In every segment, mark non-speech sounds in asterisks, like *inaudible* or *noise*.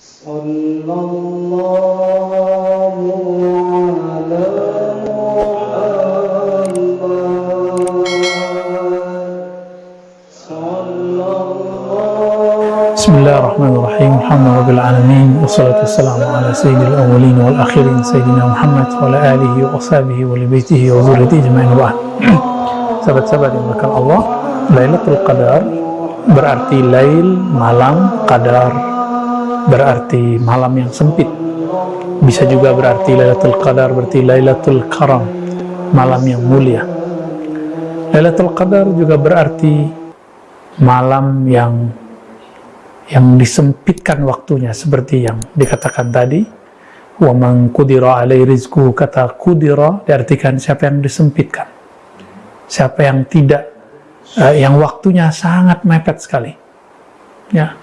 صلى الله على الله بسم الله الرحمن الرحيم الحمد لله رب العالمين والصلاة والسلام على سيد الأولين والآخرين سيدنا محمد وعلى آله وأصحابه ولبيته وذريته أجمعين وبعد Sahabat-sahabat yang dimuliakan Allah, Lailatul Qadar berarti lail, malam, qadar. Berarti malam yang sempit. Bisa juga berarti Lailatul Qadar berarti Lailatul Karam, malam yang mulia. Lailatul Qadar juga berarti malam yang yang disempitkan waktunya seperti yang dikatakan tadi wa man qudira alai rizku kata qudira diartikan siapa yang disempitkan siapa yang tidak uh, yang waktunya sangat mepet sekali ya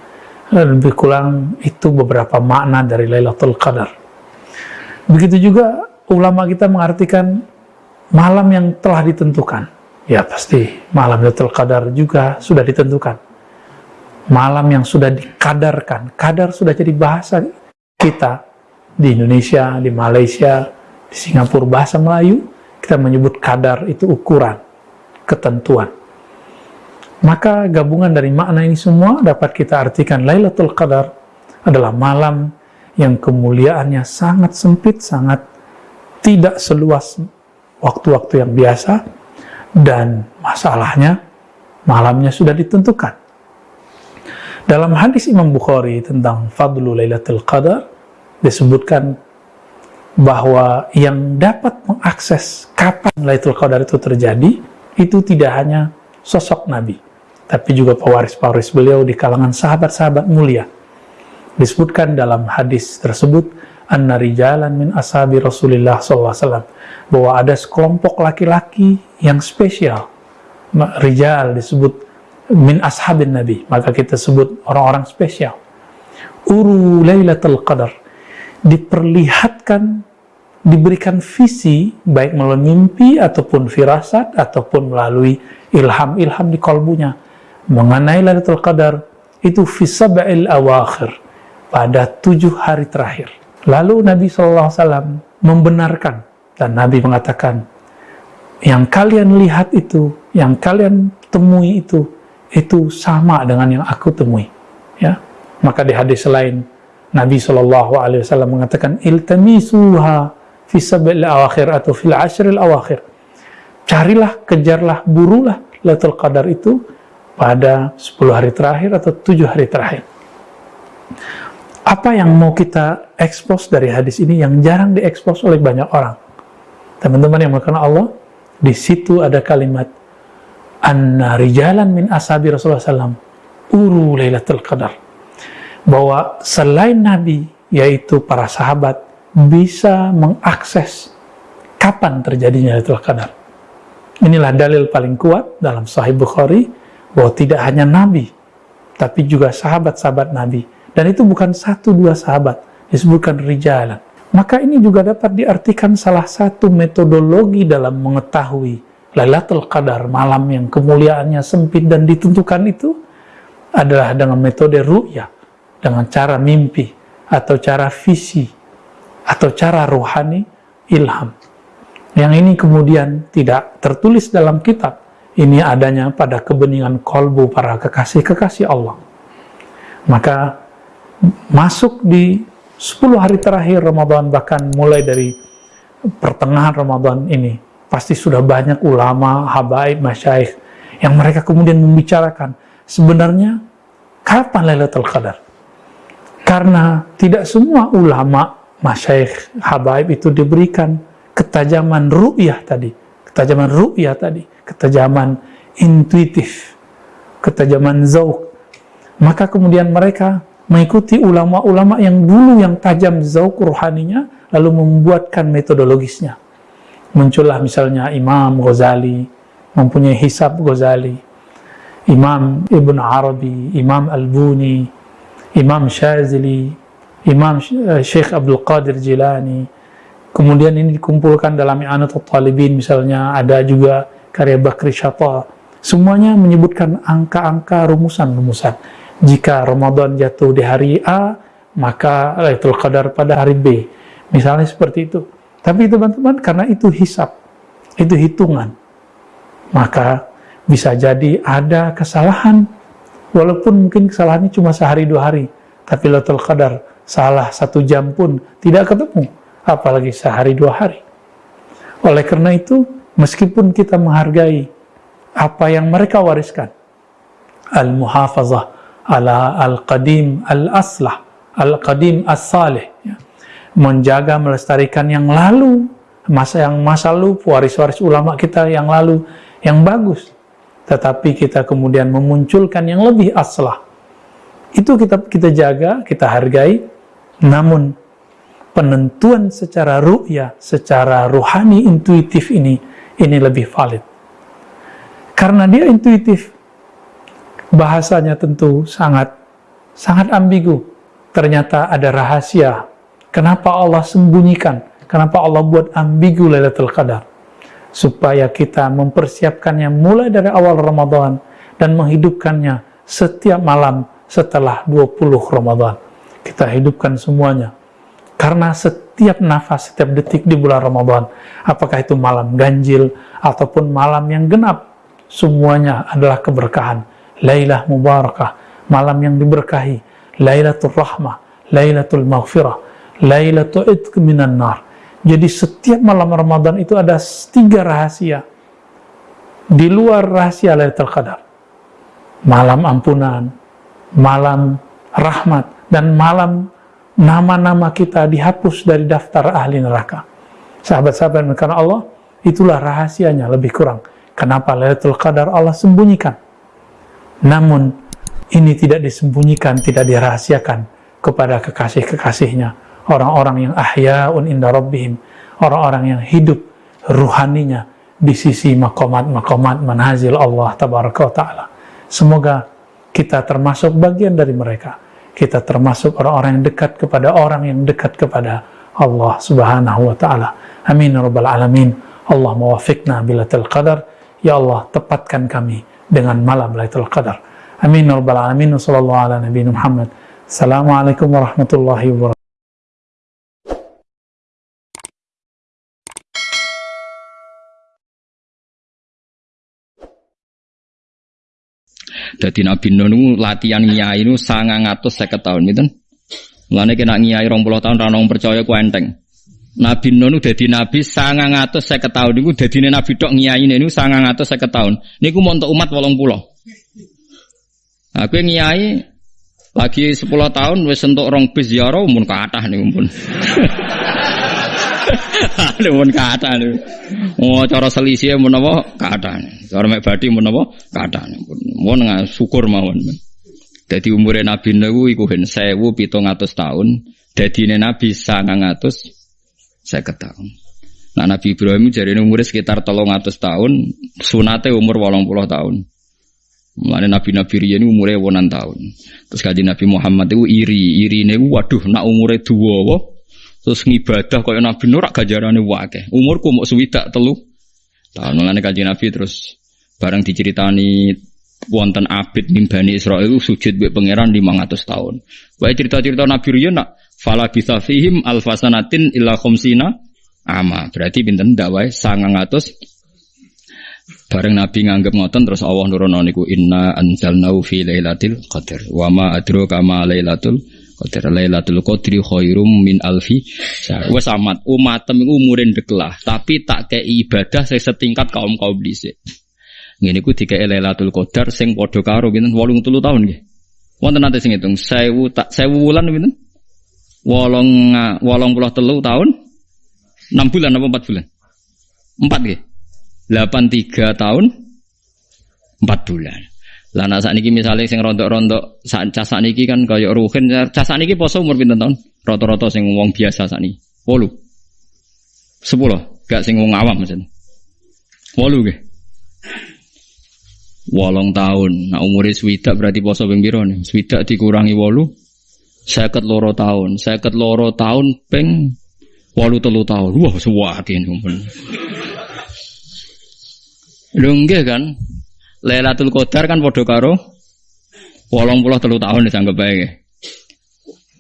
lebih kurang itu beberapa makna dari Lailatul Qadar begitu juga ulama kita mengartikan malam yang telah ditentukan ya pasti malam Lailatul Qadar juga sudah ditentukan malam yang sudah dikadarkan. Kadar sudah jadi bahasa kita di Indonesia, di Malaysia, di Singapura, bahasa Melayu, kita menyebut kadar itu ukuran, ketentuan. Maka gabungan dari makna ini semua dapat kita artikan Lailatul Qadar adalah malam yang kemuliaannya sangat sempit, sangat tidak seluas waktu-waktu yang biasa, dan masalahnya malamnya sudah ditentukan. Dalam hadis Imam Bukhari tentang Fadlu Lailatul Qadar disebutkan bahwa yang dapat mengakses kapan Lailatul Qadar itu terjadi itu tidak hanya sosok Nabi tapi juga pewaris-pewaris beliau di kalangan sahabat-sahabat mulia. Disebutkan dalam hadis tersebut anna rijalan min ashabi Rasulullah SAW bahwa ada sekelompok laki-laki yang spesial. Rijal disebut min ashabin Nabi, maka kita sebut orang-orang spesial. Uru Lailatul Qadar diperlihatkan diberikan visi baik melalui mimpi ataupun firasat ataupun melalui ilham-ilham di kalbunya mengenai Lailatul Qadar itu fisab'il awakhir pada tujuh hari terakhir. Lalu Nabi SAW membenarkan dan Nabi mengatakan yang kalian lihat itu, yang kalian temui itu itu sama dengan yang aku temui. Ya. Maka di hadis lain Nabi Shallallahu Alaihi Wasallam mengatakan iltamisuha fi sabil awakhir atau fil ashril awakhir. Carilah kejarlah burulah Lailatul Qadar itu pada 10 hari terakhir atau 7 hari terakhir. Apa yang mau kita ekspos dari hadis ini yang jarang diekspos oleh banyak orang? Teman-teman yang melakukan Allah di situ ada kalimat anna rijalan min ashabi Rasulullah SAW uru Lailatul Qadar. Bahwa selain Nabi yaitu para sahabat bisa mengakses kapan terjadinya Lailatul Qadar. Inilah dalil paling kuat dalam Sahih Bukhari bahwa tidak hanya Nabi tapi juga sahabat-sahabat Nabi dan itu bukan satu dua sahabat disebutkan rijalan maka ini juga dapat diartikan salah satu metodologi dalam mengetahui Lailatul Qadar, malam yang kemuliaannya sempit dan ditentukan itu adalah dengan metode ru'ya, dengan cara mimpi, atau cara visi, atau cara ruhani, ilham. Yang ini kemudian tidak tertulis dalam kitab, ini adanya pada kebeningan kolbu para kekasih-kekasih Allah. Maka masuk di 10 hari terakhir Ramadan, bahkan mulai dari pertengahan Ramadan ini, pasti sudah banyak ulama, habaib, masyaikh yang mereka kemudian membicarakan sebenarnya kapan Lailatul Qadar? Karena tidak semua ulama, masyaikh, habaib itu diberikan ketajaman ru'yah tadi, ketajaman ru'yah tadi, ketajaman intuitif, ketajaman zauk. Maka kemudian mereka mengikuti ulama-ulama yang dulu yang tajam zauk ruhaninya, lalu membuatkan metodologisnya muncullah misalnya Imam Ghazali mempunyai hisab Ghazali Imam Ibn Arabi Imam Al-Buni Imam Shazili Imam Syekh Abdul Qadir Jilani kemudian ini dikumpulkan dalam I'anatul Talibin misalnya ada juga karya Bakri Syata semuanya menyebutkan angka-angka rumusan-rumusan jika Ramadan jatuh di hari A maka Lailatul Qadar pada hari B. Misalnya seperti itu. Tapi teman-teman karena itu hisap, itu hitungan. Maka bisa jadi ada kesalahan walaupun mungkin kesalahannya cuma sehari dua hari. Tapi Lailatul Qadar salah satu jam pun tidak ketemu, apalagi sehari dua hari. Oleh karena itu, meskipun kita menghargai apa yang mereka wariskan, al-muhafazah ala al-qadim al-aslah, al-qadim as-salih ya. menjaga melestarikan yang lalu masa yang masa lalu waris-waris ulama kita yang lalu yang bagus tetapi kita kemudian memunculkan yang lebih aslah itu kita kita jaga kita hargai namun penentuan secara ru'ya secara ruhani intuitif ini ini lebih valid karena dia intuitif bahasanya tentu sangat sangat ambigu ternyata ada rahasia. Kenapa Allah sembunyikan? Kenapa Allah buat ambigu Lailatul Qadar? Supaya kita mempersiapkannya mulai dari awal Ramadan dan menghidupkannya setiap malam setelah 20 Ramadan. Kita hidupkan semuanya. Karena setiap nafas, setiap detik di bulan Ramadan, apakah itu malam ganjil ataupun malam yang genap, semuanya adalah keberkahan. Lailah Mubarakah, malam yang diberkahi, Lailatul Rahmah, Lailatul Maghfirah, Lailatul Idq minan nar. Jadi setiap malam Ramadan itu ada tiga rahasia. Di luar rahasia Lailatul Qadar. Malam ampunan, malam rahmat, dan malam nama-nama kita dihapus dari daftar ahli neraka. Sahabat-sahabat karena Allah, itulah rahasianya lebih kurang. Kenapa Lailatul Qadar Allah sembunyikan? Namun ini tidak disembunyikan, tidak dirahasiakan kepada kekasih-kekasihnya, orang-orang yang ahya'un inda rabbihim, orang-orang yang hidup ruhaninya di sisi makomat-makomat manazil Allah tabaraka ta'ala. Semoga kita termasuk bagian dari mereka. Kita termasuk orang-orang yang dekat kepada orang yang dekat kepada Allah subhanahu wa ta'ala. Amin ya rabbal alamin. Allah mawafikna bilatil qadar. Ya Allah, tepatkan kami dengan malam Lailatul Qadar. Amin ya rabbal alamin. Wassallallahu ala nabi Muhammad. Assalamualaikum warahmatullahi wabarakatuh. Jadi Nabi Nuh latihan ngiyai atus seket tahun, gitu. Mulane kena rong puluh tahun ranong percaya ku enteng. Nabi Nuh nu dadi nabi sangang atus seket tahun niku dadine nabi tok ngiyai niku sangang atus seket tahun. Niku mau untuk umat wolong puluh. Aku yang ngiyai lagi 10 tahun wis entuk rong bis ziarah mun kathah niku pun. *laughs* *laughs* Ada mun kathah niku. Oh cara selisih mun apa kathah. Cara mek badhe mun apa kathah. Mun syukur mawon. Jadi umurnya Nabi Nuh iku hen 1700 tahun, dadine Nabi 900 50 tahun. Nah Nabi Ibrahim jadi umurnya sekitar 300 tahun, sunate umur 80 tahun. Mulane nabi-nabi riyen umure wonan tahun. Terus kaji Nabi Muhammad itu iri, iri ini waduh nak umure dua terus ngibadah kaya Nabi Nur gajarane wae. Umurku mau swidak telu. Tahun mulane kaji Nabi terus bareng diceritani wonten abid mimbani Israel itu sujud be pangeran 500 tahun. Wae cerita-cerita Nabi riyen nak fala bisa fihim alfasanatin illa khamsina ama. Berarti pinten ndak wae 900 Bareng Nabi nganggep ngoten terus Allah nurono niku inna anzalnahu fi lailatul qadar. Wa ma adraka ma lailatul qadar. Lailatul qadri khairum min alfi. Wes amat umatem iku umure ndeklah, tapi tak kei ibadah saya setingkat kaum-kaum dhisik. Ngene iku dikei Lailatul Qadar sing padha karo pinten 83 tahun nggih. Wonten nate sing ngitung 1000 tak 1000 wulan pinten? 8 83 tahun 6 bulan apa 4 bulan? 4 nggih. 83 tahun 4 bulan. Lah nak sakniki misale sing rontok-rontok sak cas sakniki kan kaya ruhin cas sakniki poso umur pinten tahun? Rata-rata sing wong biasa sakniki. 8. 10, gak sing wong awam mesen. 8 nggih. Wolong tahun, nah umure swidak berarti poso ping pira nih? Swidak dikurangi wolu, seket loro tahun, seket loro tahun ping wolu telu tahun. Wah, suwake numpun. Lho kan. Lailatul Qadar kan padha karo 83 tahun disanggep bae.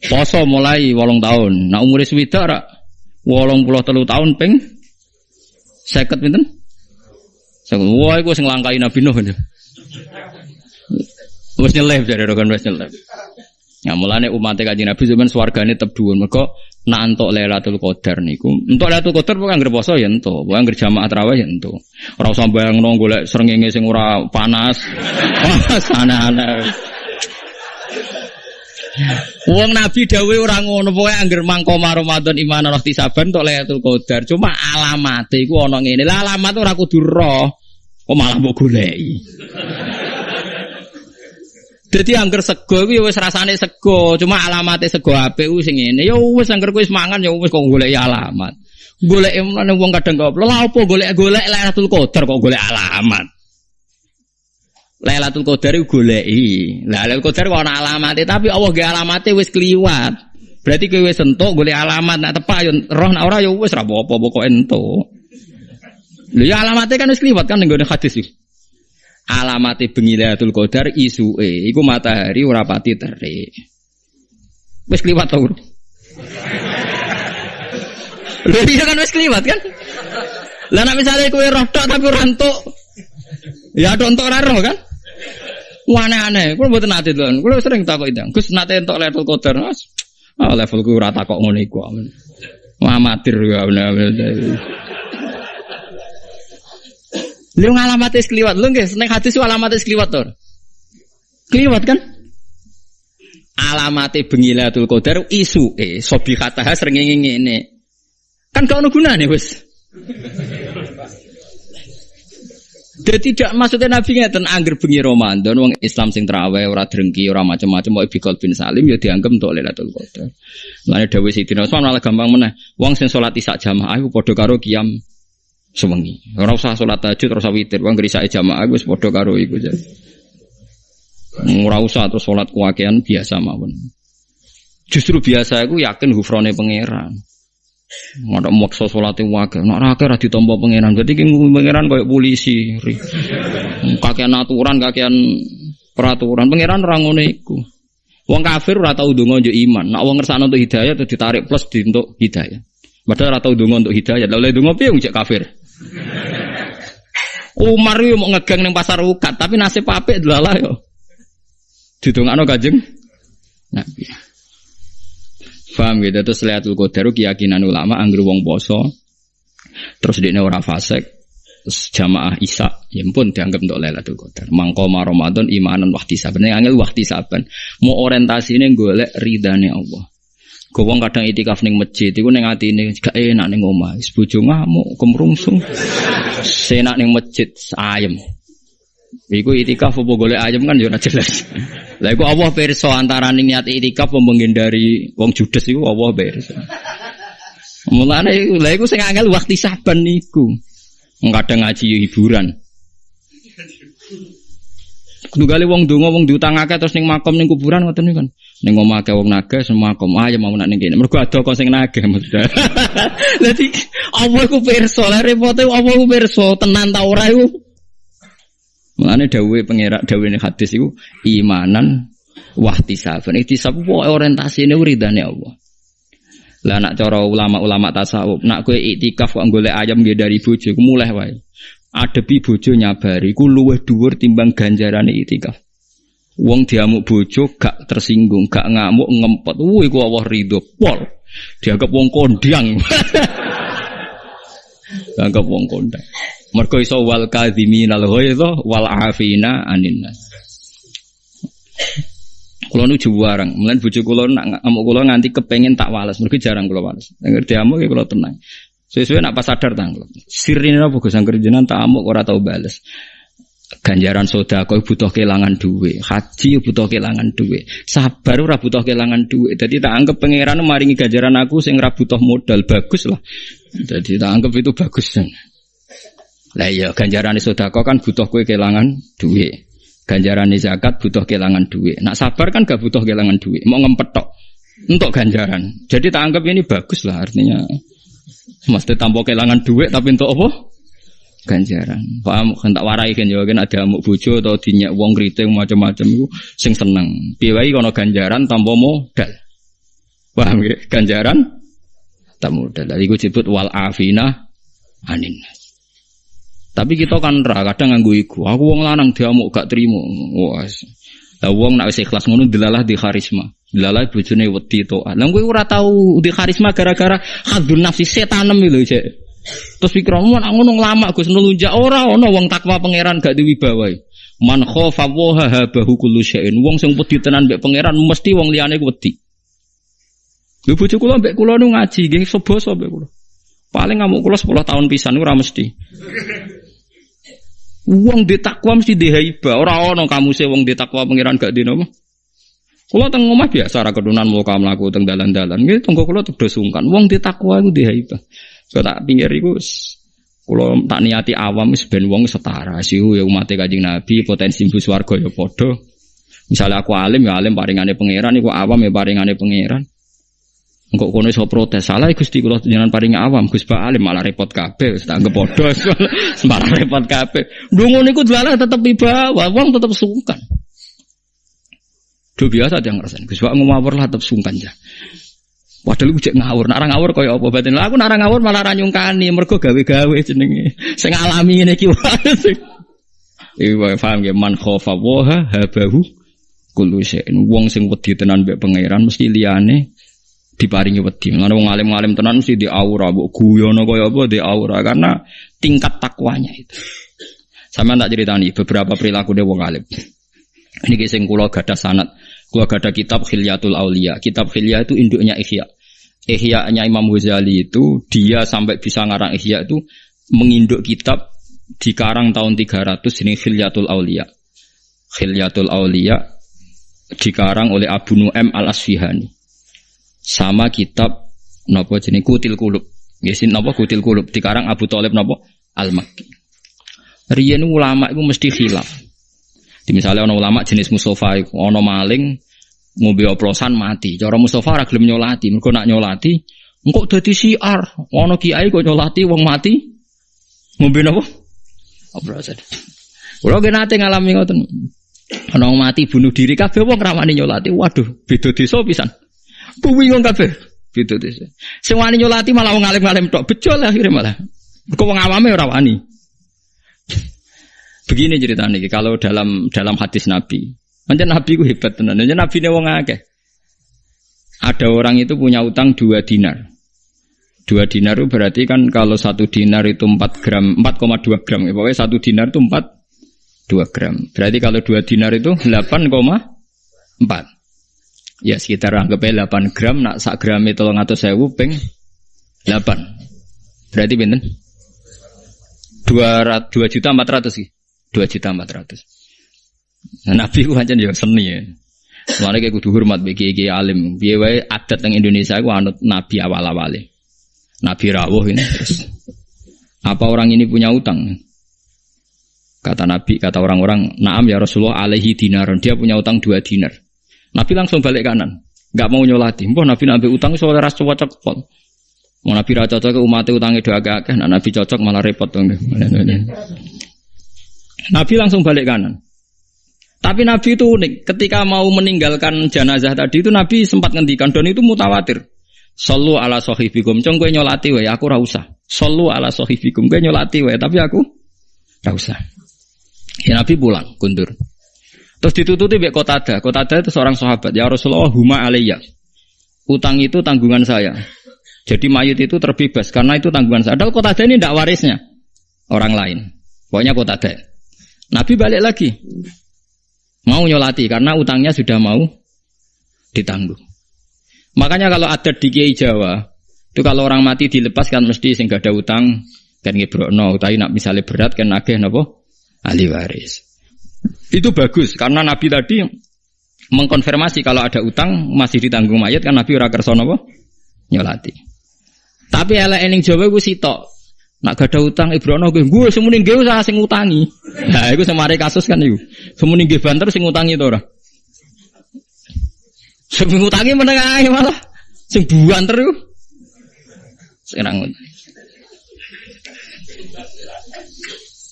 Poso mulai wolong tahun. Nah umure swidak puluh telu tahun ping seket pinten? Seket. Wah, iku sing langkai Nabi Nuh. Wes nyelip jare rokan nyelip. Ya mulane umat kanjeng Nabi zaman swargane tetep dhuwur. Mergo nak entuk Lailatul Qadar niku. Entuk Lailatul Qadar pokoke anggere poso ya entuk, pokoke anggere jamaah tarawih ya entuk. Ora usah bayangno golek srengenge sing ora panas. *laughs* Sana-ana. Wong Nabi dawuh ora ngono pokoke anggere mangko Ramadan iman roh tisaban entuk Lailatul Qadar. Cuma alamate iku ana ngene. Lah alamat ora kudu roh. Kok malah mbok goleki. Jadi angker sego kuwi wis rasane sego, cuma alamate sego apik ku sing ngene. Ya wis angker kuwi mangan ya wis kok golek alamat. Golek emane wong kadang kok lha apa golek-golek Lailatul Qadar kok golek alamat. Lailatul Qadar iku goleki. Lailatul Qadar kok ana alamate, tapi Allah ge alamate wis kliwat. Berarti kowe wis entuk golek alamat nak tepak yo roh nak ora yo wis ra apa-apa pokoke entuk. Lha ya alamate kan wis kliwat kan ning hadis iki alamati bengi Lailatul Qadar isuke iku matahari ora pati terik. Wis kliwat to. Lha iya kan wis kliwat kan? Lah nek misale kowe roh tok tapi ora entuk. Ya tok entuk ora roh kan? Aneh-aneh, kulo mboten nate lho. Kulo sering takok itu. Gus nate entuk Lailatul Qadar. Ah levelku ora takok ngono iku. Amatir ya bener. Lu ngalamat es kliwat, lu nggak seneng hati sih alamat es kliwat tuh. Kliwat kan? Alamat bengilatul qadar isu eh sobi kata sering ini. Kan kau guna nih bos. Jadi tidak maksudnya Nabi ngeten angger bengi Ramadan wong Islam sing terawih ora drengki ora macam-macam mau bikol bin Salim ya dianggap untuk Lailatul Qadar. Mulane dawuh Sidina Utsman malah gampang meneh. Wong sing salat isak jamaah iku padha karo kiam sewengi. Ora usah salat tahajud, ora usah witir, wong ngrisake jamaah wis padha karo iku aja. Ora usah terus salat kuwakian biasa mawon. Justru biasa aku yakin hufrone pangeran. Ngono maksa salate wae. Nek ora ora ditampa pangeran. Berarti ki pangeran koyo polisi. Kakean aturan, kakean peraturan. Pangeran ora ngono iku. Wong kafir ora tau ndonga iman. Nek wong ngersakno untuk hidayah terus ditarik plus di untuk hidayah. Padahal ora tau untuk hidayah. Lah oleh ndonga piye wong kafir? Umar yo mau ngegang ning pasar ukat, tapi nasib apik delalah yo. Didongakno Kanjeng Nabi. Paham gitu terus Lailatul Qadar keyakinan ulama anggere wong poso terus dia ora fasik terus jamaah Isa ya pun dianggap untuk Lailatul Qadar. Mangko Ramadan imanan waktu saban. Yang angel waktu saban. Mau ini golek ridane Allah. Gowong kadang itikaf ning masjid iku ning atine gak enak ning omah. Wis bojo ngamuk, kemrungsung. Senak ning masjid ayem. Iku itikaf apa golek ayem kan yo jelas. Lah iku Allah pirsa antara ning niat itikaf apa menghindari wong judes iku Allah pirsa. Mulane lha iku sing angel waktu saban niku. Kadang ngaji hiburan. Kudu kali wong donga wong diutang akeh terus ning makom ning kuburan ngoten niku kan. Ning omah akeh wong naga semua makom aja mau nak ning kene. Mergo ada kok sing naga maksudnya. *laughs* Dadi Allah ku pirsa, lha repote Allah ku pirsa tenan ta ora iku. Mulane dawuhe pangerak dawuhe hadis iku imanan wahtisaban. Ihtisab ku orientasine ridane Allah. Lah nak cara ulama-ulama tasawuf, nak kowe iktikaf kok golek ayam nggih dari bojo, mulai wae. Adepi bojo nyabari ku luwih dhuwur timbang ganjarane iktikaf. Wong diamuk bojo gak tersinggung, gak ngamuk ngempet. Wuh iku Allah ridho pol. Dianggap wong kondang. *laughs* Dianggap wong kondang. Mergo iso wal kadhiminal ghaidha wal afina anin nas. Kulo nu juwarang, mulane bojo kulo nak ngamuk kulo nganti kepengen tak wales, mergo jarang kulo wales. Nek diamuk ya kulo tenang. Sesuai nak pas sadar tanggal. Sirine apa Gus angger jenengan tak amuk ora tau bales. Ganjaran soda kau butuh kehilangan duit, haji butuh kehilangan duit, sabar ora butuh kehilangan duit. Jadi tak anggap pangeran maringi ganjaran aku sing ora butuh modal bagus lah. Jadi tak anggap itu bagus. Lah iya ganjaran soda kau kan butuh kue kehilangan duit. Ganjaran zakat butuh kehilangan duit. Nak sabar kan gak butuh kehilangan duit. Mau ngempetok untuk ganjaran. Jadi tak anggap ini bagus lah artinya. Mesti tanpa kehilangan duit tapi untuk apa? Ganjaran. Paham kan tak warai kan ya kan ada amuk bojo atau dinyak wong kriting macam-macam itu sing seneng. Piye wae kono ganjaran tanpa modal. Paham ya? Ganjaran tak mudah. Dari gue disebut wal afina anin. Tapi kita kan ra kadang nganggo iku. Aku wong lanang diamuk gak trimo. Wah. Lah wong nek wis ikhlas ngono delalah di karisma. Delalah bojone wedi to. Lah kowe ora tau di karisma gara-gara hadun nafsi setanem lho, Cek. Terus pikiranmu nak ngono lama Gus nelunjak ora ono wong takwa pangeran gak diwibawa. Man khofa wa habahu kullu syai'in. Wong sing wedi tenan mbek pangeran mesti wong liyane wedi. Lho bojo kula mbek kula nu ngaji nggih seboso mbek kula. Paling ngamuk kula 10 tahun pisan ora mesti. Wong di takwa mesti di haiba. Ora ono kamu sih wong di takwa pangeran gak di Kula teng omah biasa ra kedunan mau kamu laku teng dalan-dalan. Nggih tunggu kula tuh sungkan. Wong di takwa iku di haiba. So tak pinggir iku kula tak niati awam wis ben wong setara. Sihu ya umat Kanjeng Nabi potensi mlebu swarga ya padha. Misalnya aku alim ya alim paringane pangeran, iku awam ya paringane pangeran. Engkau kono iso protes salah Gusti kula jenengan paring awam Gus Pak Alim malah repot kabeh wis tak padha *laughs* repot kabeh. Ndonga niku dalah tetep iba, wong tetep sungkan. Do biasa dia ngerasain Gus Pak ngawur lah tetep sungkan ya. Padahal gue ngawur, narang ngawur kaya apa batin. Lah aku narang ngawur malah ra nyungkani, mergo gawe-gawe jenenge. Sing alami ngene iki *laughs* wae. Paham ya man khofa wa habahu kullu. Wong sing wedi tenan mbek pangeran mesti liyane diparingi wedi. Mulane wong alim-alim tenan mesti di aura, mbok guyono kaya apa di aura karena tingkat takwanya itu. Sama tak ceritani beberapa perilaku dia wong alim. Ini sing kula gadah sanat. Kula gadah kitab Khilyatul Aulia. Kitab Khilya itu induknya Ihya. Ihya-nya Imam Ghazali itu dia sampai bisa ngarang Ihya itu menginduk kitab di karang tahun 300 ini Khilyatul Aulia. Khilyatul Aulia dikarang oleh Abu Nu'aim Al-Asfihani sama kitab nopo jenis kutil kulub. Yesin nopo kutil kulub dikarang Abu Talib nopo Al Makki. Riyen ulama itu mesti khilaf. Di misalnya ono ulama jenis Mustafa ono maling mobil oplosan mati. Cara Mustafa ora gelem nyolati, mergo nak nyolati engkau dadi siar. Ono kiai kok nyolati wong mati. Mobil apa? Oplosan. Kalau kita nanti ngalami ngoten. Ono mati bunuh diri kabeh wong ramani nyolati. Waduh, beda desa pisan. Bingung kabeh. Gitu desa. Sing wani nyolati malah wong alim-alim tok. Lah akhirnya malah. Kok wong awame ora wani. Begini ceritanya kalau dalam dalam hadis Nabi. Macam Nabi ku hebat tenan. Macam Nabi ne wong akeh. Ada orang itu punya utang dua dinar. Dua dinar itu berarti kan kalau satu dinar itu 4 gram, 4,2 gram. Ya, pokoknya satu dinar itu 4, 2 gram. Berarti kalau dua dinar itu 8,4. Ya sekitar anggapnya 8 gram, nak sak gram itu ngatur sewu peng 8. Berarti? 2, 2 juta 400 sih. 2 juta 400. Nah, Nabi ku pancen ya seni ya. Mulane kayak kudu hormat bagi kiai alim. Wae adat yang Indonesia ku anut nabi awal-awale. Nabi rawuh ini terus. Apa orang ini punya utang? Kata Nabi, kata orang-orang, "Na'am ya Rasulullah alaihi dinar." Dia punya utang dua dinar. Nabi langsung balik kanan. Enggak mau nyolati. Mbah Nabi nabi utang soal ras cocok pol. Mau Nabi ra cocok ke umat utangnya doa agak nah Nabi cocok malah repot dong. *laughs* Nabi langsung balik kanan. Tapi Nabi itu unik. Ketika mau meninggalkan jenazah tadi itu Nabi sempat ngendikan dan itu mutawatir. Sallu ala sohibikum. Cong gue nyolati wae, aku rausa. Sallu ala sohibikum. Gue nyolati wae, tapi aku rausa. Ya Nabi pulang, kundur. Terus ditututi kota Kotada. Kotada itu seorang sahabat. Ya Rasulullah huma alaiya. Utang itu tanggungan saya. Jadi mayit itu terbebas karena itu tanggungan saya. Padahal Kotada ini tidak warisnya orang lain. Pokoknya Kotada. Nabi balik lagi. Mau nyolati karena utangnya sudah mau ditanggung. Makanya kalau ada di Kiai Jawa, itu kalau orang mati dilepas kan mesti sing ada utang kan ngebrokno, tapi nak misalnya berat kan agih napa ahli waris. Itu bagus karena Nabi tadi mengkonfirmasi kalau ada utang masih ditanggung mayat kan Nabi ora kersa napa nyolati. Tapi elek ening Jawa gue sitok. Nak ada utang Ibrono gue, gue semuanya gue usah sing utangi. Nah, itu semari kasus kan itu. Semuanya gue banter sing utangi itu orang. Sing ngutangi menengah malah sing buanter iku. Sekarang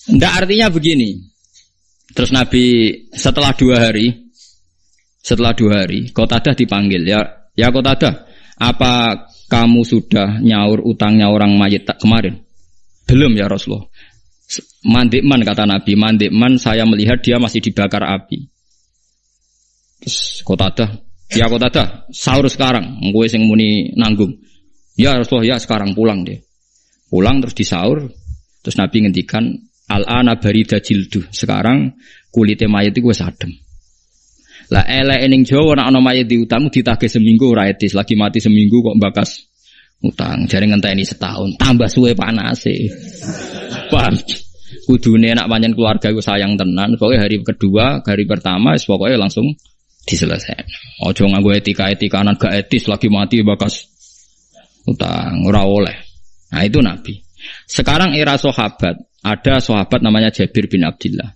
Ndak artinya begini. Terus Nabi setelah dua hari, setelah dua hari, kota dah dipanggil ya, ya kota dah. Apa kamu sudah nyaur utangnya orang mayit kemarin? Belum ya Rasulullah. Mandikman kata Nabi, mandikman saya melihat dia masih dibakar api. Terus kota ada, ya kota ada, sahur sekarang, gue sing muni nanggung. Ya Rasulullah ya sekarang pulang deh. Pulang terus disaur, terus Nabi ngendikan al-ana barida jildu. Sekarang kulitnya mayat itu gue sadem. Lah elek ning Jawa nek ana mayit diutamu ditagih seminggu ora etis, lagi mati seminggu kok bakas utang. Jare ngenteni setahun, tambah suwe panase. Paham? Kudune nak panjen keluarga iku sayang tenan, pokoknya hari kedua, hari pertama pokoknya langsung diselesaikan. Ojo nganggo etika-etika gak etis lagi mati bakas utang ora oleh. Nah itu Nabi. Sekarang era sahabat, ada sahabat namanya Jabir bin Abdullah.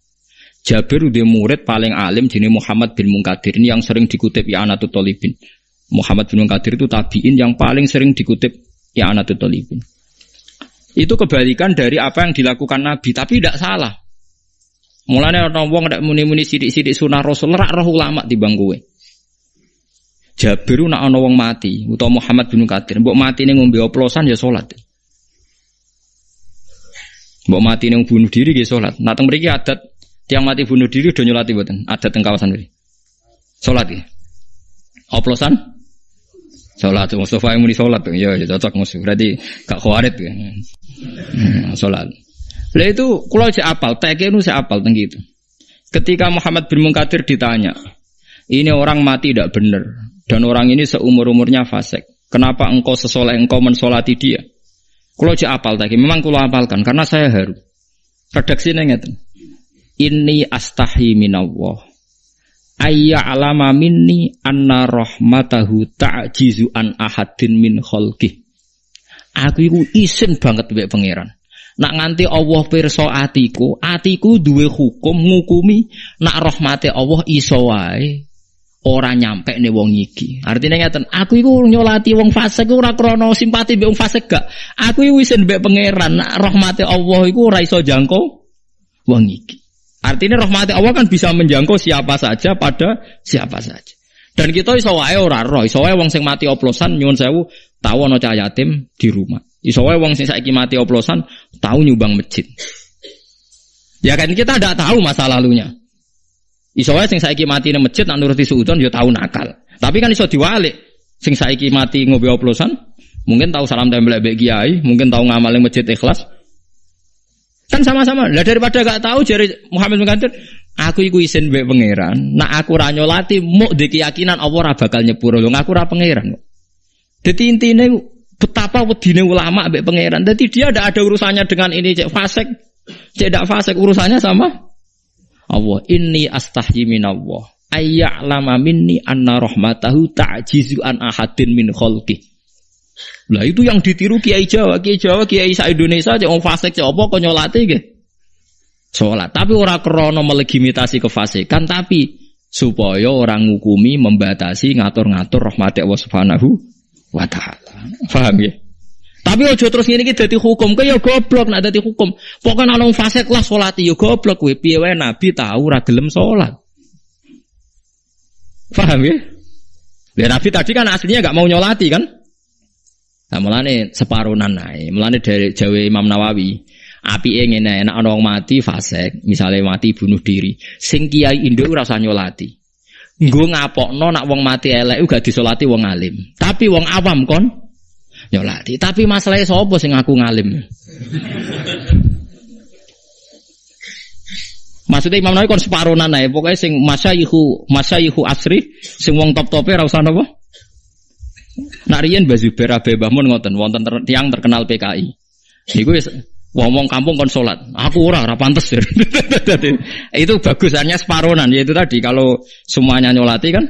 Jabir udah murid paling alim jenis Muhammad bin Munkadir ini yang sering dikutip ya Anatut Tolibin. Muhammad bin Munkadir itu tabiin yang paling sering dikutip ya Anatut Tolibin. Itu kebalikan dari apa yang dilakukan Nabi, tapi tidak salah. Mulanya orang wong ndak muni-muni sidik-sidik sunah Rasul rak roh ulama di bangkuwe. Jabir nak wong mati utawa Muhammad bin Munkadir, mbok mati ning ngombe oplosan ya salat. Mbok mati ning bunuh diri ya salat. Nah teng mriki adat Tiang mati bunuh diri udah nyolati buatan. Ada teng kawasan. Sholat ya. Oplosan? Sholat. Mustafa yang muni sholat. Ya, ya cocok musuh. Berarti gak khawarit ya. Hmm, sholat. Lah itu kalau saya apal, TK itu saya apal tinggi itu. Ketika Muhammad bin Munkadir ditanya, ini orang mati tidak benar dan orang ini seumur umurnya fasik. Kenapa engkau sesoleh engkau mensolati dia? Kalau saya apal tadi, memang kalau apalkan karena saya haru. Redaksi nengeten. Inni astahi minallah. Ayya alama minni anna rahmatahu ta'jizu an ahadin min khalqih. Aku iku isin banget mbek pangeran. Nak nganti Allah pirsa atiku, atiku duwe hukum ngukumi nak rahmate Allah iso wae ora nyampe nih wong iki. Artinya ngeten, aku iku nyolati wong fasik ora krana simpati mbek wong fasik gak. Aku iku isin mbek pangeran nak rahmate Allah iku ora iso jangkau wong iki. Artinya rahmati Allah kan bisa menjangkau siapa saja pada siapa saja. Dan kita iso wae ora roh, iso wae wong sing mati oplosan nyuwun sewu tahu ana cah yatim di rumah. Iso wae wong sing saiki mati oplosan tahu nyumbang masjid. Ya kan kita tidak tahu masa lalunya. Iso wae sing saiki mati nang masjid nak nuruti suudon ya tahu nakal. Tapi kan iso diwalik. Sing saiki mati ngobe oplosan mungkin tahu salam tempel mbek kiai, mungkin tahu ngamal masjid ikhlas, Kan sama-sama. Lah daripada gak tahu jari Muhammad bin aku iku isin mbek pangeran. Nak aku ra nyolati di keyakinan Allah ora bakal nyepuro. Lho aku ora pangeran. Dadi intine betapa wedine ulama mbek pangeran. Dadi dia tidak ada urusannya dengan ini cek fasik. Cek tidak fasik urusannya sama Allah. Inni astahyi minallah. Ayya'lama minni anna rahmatahu ta'jizu an ahadin min khalqih. Lah itu yang ditiru Kiai Jawa, Kiai Jawa, Kiai sa Indonesia cek wong fasik cek apa kok nyolati nggih. Salat, tapi ora krana melegitimasi kefasikan tapi supaya orang ngukumi membatasi ngatur-ngatur rahmat Allah Subhanahu wa taala. Paham ya? Tapi ojo terus ngene iki dadi hukum, kaya goblok nak dadi hukum. Pokoke ana wong fasik lah salat ya goblok kowe. Piye wae nabi tahu ora gelem salat. Paham ya? Ya Nabi tadi kan aslinya gak mau nyolati kan? Nah, mulane separunan nae. Mulane dari Jawa Imam Nawawi, api ingin enak ana mati fasek, misalnya mati bunuh diri. Sing kiai Indo ora usah nyolati. Nggo ngapokno nak wong mati elek gak disolati wong alim. Tapi wong awam kon nyolati. Tapi masalahnya sapa sing aku ngalim? Maksudnya Imam Nawawi kon separunan nae. Pokoknya sing masyayihu masyayihu asri, sing wong top-tope ora usah? Nak riyen Mbah Zubair Abe Bahmun ngoten wonten ter, tiang terkenal PKI. Niku wis ngomong kampung kon salat. Aku ora ora pantes. *laughs* itu bagusannya separonan yaitu tadi kalau semuanya nyolati kan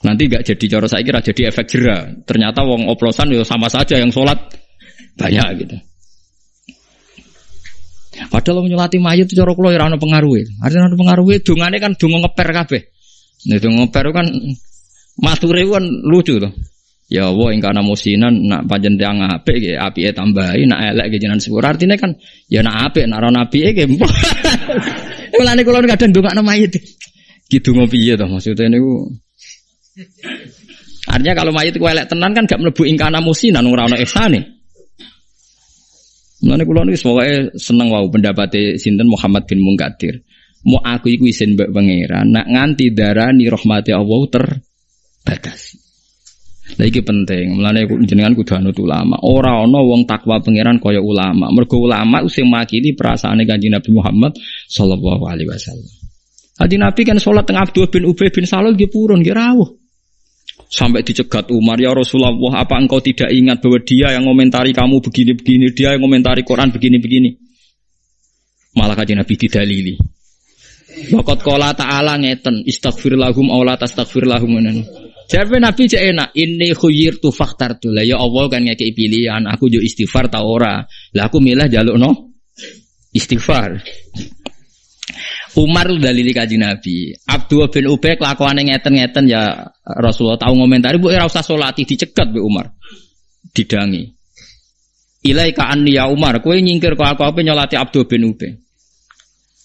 nanti gak jadi cara saya kira jadi efek jerah. Ternyata wong oplosan ya sama saja yang sholat banyak gitu. Padahal nyolati mayat itu cara kula ora ono pengaruhe. Artinya ono pengaruhe dongane kan donga ngeper kabeh. Nek donga ngeper kan Mature kan lucu tuh. Ya Allah ing kana musinan nak panjen tiang apik nggih apike tambahi nak elek nggih jenengan syukur. Artine kan ya nak apik nak ora apike *laughs* nggih. Mulane kula kadang ndongakno mayit. Gitu ngopi ya toh maksudnya niku Artinya kalau mayit ku elek tenan kan gak mlebu ingkana musinan ora ono ihsane. Mulane kula niku pokoke seneng wau pendapate sinten Muhammad bin Munkadir. Mau aku iku isin mbek pangeran, nak nganti darani rahmati Allah terbatasi. Lah iki penting, mulane jenengan kudu anut ulama. Ora ana wong takwa pangeran kaya ulama. Mergo ulama sing makili perasaane Kanjeng Nabi Muhammad sallallahu alaihi wasallam. Hadi Nabi kan sholat tengah Abdul bin Ubay bin Salul nggih purun nggih rawuh. Sampai dicegat Umar, ya Rasulullah, apa engkau tidak ingat bahwa dia yang komentari kamu begini-begini, dia yang komentari Quran begini-begini. Malah kajian Nabi didalili. Wakot kola ta'ala ngeten, istaghfir lahum awla tastaghfir lahum. Jadi Nabi cek enak, ini khuyir tu faktar tu lah. Ya Allah kan ngekei pilihan, aku jo istighfar ta ora. Lah aku milah jaluk no istighfar. Umar dalili kaji Nabi. Abdul bin Ubay kelakuannya ngeten-ngeten ya Rasulullah tahu ngomentari bu ora usah salati dicegat bu Umar. Didangi. Ilai ka ya Umar, kowe nyingkir kok aku apa nyolati Abdul bin Ubay.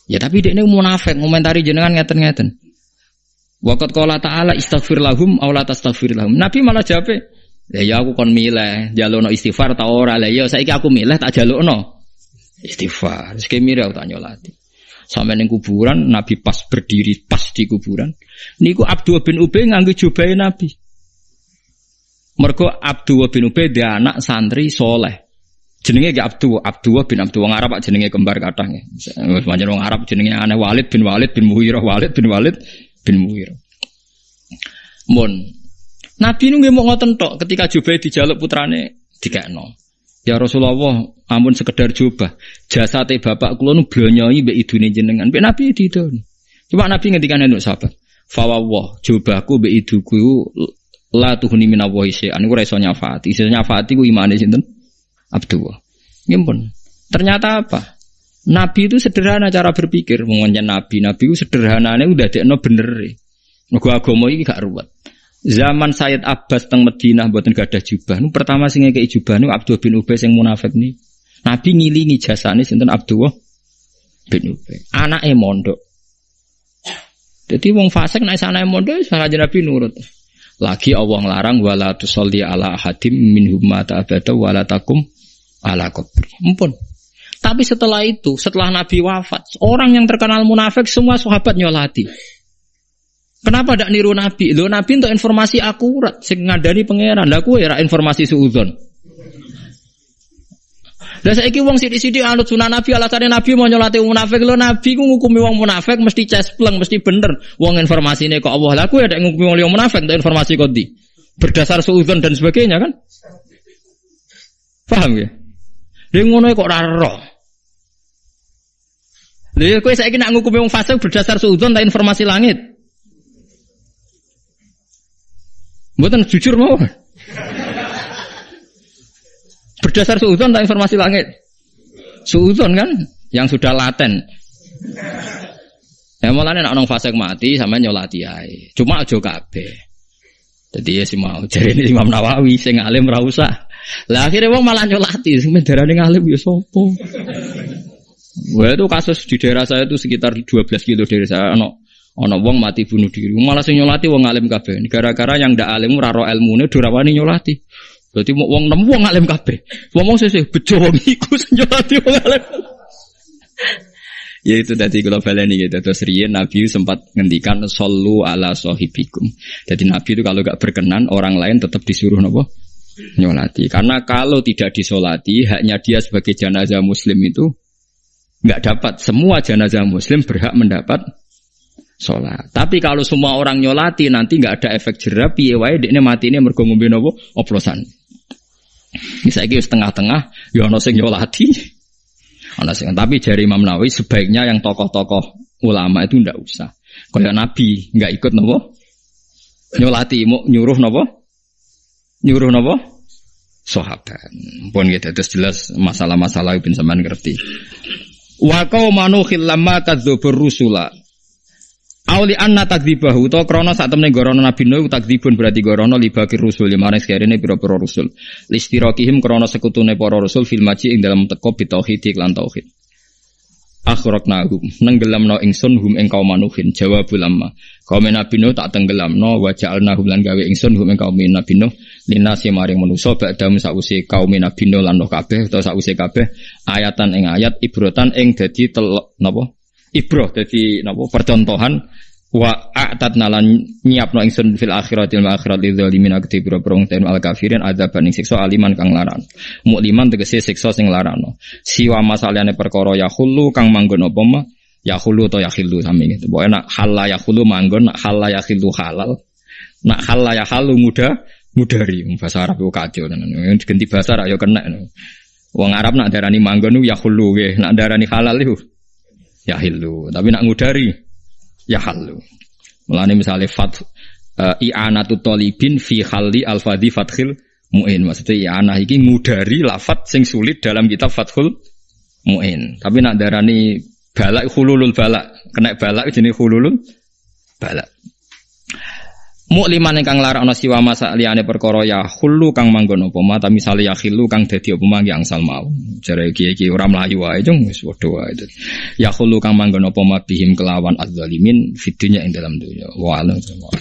Ya tapi dia ini munafik ngomentari jenengan ngeten-ngeten. Wakat kala ta'ala istaghfir lahum aw la lahum. Nabi malah jawab, "Ya ya aku kon milih, jalukno istighfar ta ora. Lah ya saiki aku milih tak jalukno istighfar. Sik mirip aku tak nyolati. Sampai neng kuburan, Nabi pas berdiri pas di kuburan. Niku Abdul bin Ubay nganggo jubahe Nabi. Mergo Abdul bin Ubay dia anak santri soleh. Jenenge gak Abdul, Abdul bin Abdul wong Arab jenenge kembar kadang ya. Pancen wong Arab jenenge aneh Walid bin Walid bin Muhirah Walid bin Walid bin Muhirah. Mun Nabi nunggu mau ngoten tok ketika Jubair dijaluk putrane dikekno. Ya Rasulullah, ampun sekedar coba. Jasate bapak kula nu blonyoi mbek idune jenengan. Mbek Nabi didon. Cuma Nabi ngendikan untuk sahabat. Fawawah, cobaku mbek iduku la tuhuni minallahi syai'an. Iku ora iso nyafaati. Iso nyafaati ku imane sinten? Abdullah. Ngimpun. Ternyata apa? Nabi itu sederhana cara berpikir. Mengenai Nabi, Nabi itu sederhananya udah dekno bener. Mergo agama iki gak ruwet. Zaman Sayyid Abbas teng Madinah buatan gak ada jubah. Nu pertama sing ngekeki jubah nu Abdul bin Ubay sing munafik nih. Nabi ngilingi jasane sinten Abdullah bin Ubay. Anake mondok. Jadi wong fasik naik sana mondok sangat Nabi nurut. Lagi Allah ngelarang wala tusolli ala hadim minhum mata abada wala takum ala kubri. Mumpun. Tapi setelah itu, setelah Nabi wafat, orang yang terkenal munafik semua sahabat nyolati. Kenapa tidak niru Nabi? Lo Nabi untuk informasi akurat, sing ngadani pangeran. Lah ya informasi suudzon. Lah saiki wong sithik-sithik anut sunah Nabi alasane Nabi mau nyolati munafik lo Nabi ku ngukumi wong munafik mesti cespleng mesti bener. Wong informasine kok Allah lah kowe ada ngukumi wong munafik untuk informasi kok di. Berdasar suudzon dan sebagainya kan? Paham ya? Dia ngono kok ora Lha kowe saiki nak ngukumi wong fasik berdasar suudzon ta informasi langit? Buatan jujur mau. Berdasar suudon tak informasi langit. Suudon kan yang sudah laten. Ya malah nek nong fase mati sama nyolati ae. Cuma aja kabeh. Jadi ya si mau jadi ini Imam Nawawi sing alim ra usah. Lah akhirnya wong malah nyolati sing darane ngalim ya. Wah itu kasus di daerah saya itu sekitar 12 kilo dari saya. Ono Ono wong mati bunuh diri, malah sing nyolati wong alim kabeh. Gara-gara yang ndak alim ora ro ilmune durawani nyolati. Berarti mau wong nemu wong alim kabeh. Wong sesih bejo wong iku sing nyolati wong alim. ya itu tadi kalau baleni gitu. Terus riyen Nabi sempat ngendikan sallu ala sahibikum. Jadi Nabi itu kalau gak berkenan orang lain tetap disuruh nopo nyolati. Karena kalau tidak disolati, haknya dia sebagai jenazah muslim itu nggak dapat. Semua jenazah muslim berhak mendapat sholat. Tapi kalau semua orang nyolati nanti nggak ada efek jerah, piye wae dekne mati ini mergo ngombe nopo oplosan. Misalnya setengah-tengah, ya ono sing nyolati, *laughs* ono sing. Tapi jari Imam Nawawi sebaiknya yang tokoh-tokoh ulama itu ndak usah. Kayak Nabi nggak ikut nopo nyolati, mau nyuruh nopo nyuruh nopo sahabat. Pun gitu terus jelas masalah-masalah bin sampean ngerti. Wa qaumanu khillamma kadzdzubur rusula Auli anna takdzibahu to krono saat temen gorono Nabi Nuh takdzibun berarti gorono libakir rusul lima maring sekarene pira-pira rusul. Listirokihim krono sekutune para rusul fil maji ing dalam teko bitauhid iklan tauhid. Akhraqnahum nenggelamno ingsun hum ing kaum manuhin jawabul amma. Kaum nabi nuh tak tenggelamno wa ja'alnahum lan gawe ingsun hum ing kaum nabi nuh. Linasi maring manusa ba'dam sause kaum nabi nuh lan kabeh utawa sause kabeh ayatan ing ayat ibrotan ing dadi telok napa? Ibroh dadi napa? Percontohan wa a'tadna lan nyiapno ingsun fil akhiratil akhirat lidzalimin akti biro prong ten al kafirin adzaban ing siksa aliman kang laran mukliman tegese siksa sing larano siwa masalahane perkara ya khulu kang manggon apa ma? Ya khulu to ya khilu sami gitu pokoke nak halal ya khulu manggon nak halal ya khilu halal. Nak halal ya halu muda mudari. Bahasa Arab yo kacau ganti bahasa Arab yo kena wong Arab nak darani manggon ya khulu nggih. Nak darani halal iku ya hilu tapi nak ngudari ya halu. Mulane misalnya fat uh, i'anatu talibin fi halli al-fadhi fathil mu'in. Maksudnya i'anah iki ngudari lafat sing sulit dalam kitab Fathul Mu'in. Tapi nak darani balak hululul balak. Kena balak jenis hululul balak. Mukliman kang larakno siwa masa liyane perkara ya hulu kang manggon apa ma ta misale ya khilu kang dadi apa ma angsal mau. Jare iki ora mlayu wae jung wis padha wae. Ya hulu kang manggon apa ma kelawan adzalimin fidunya ing dalam dunya. Wa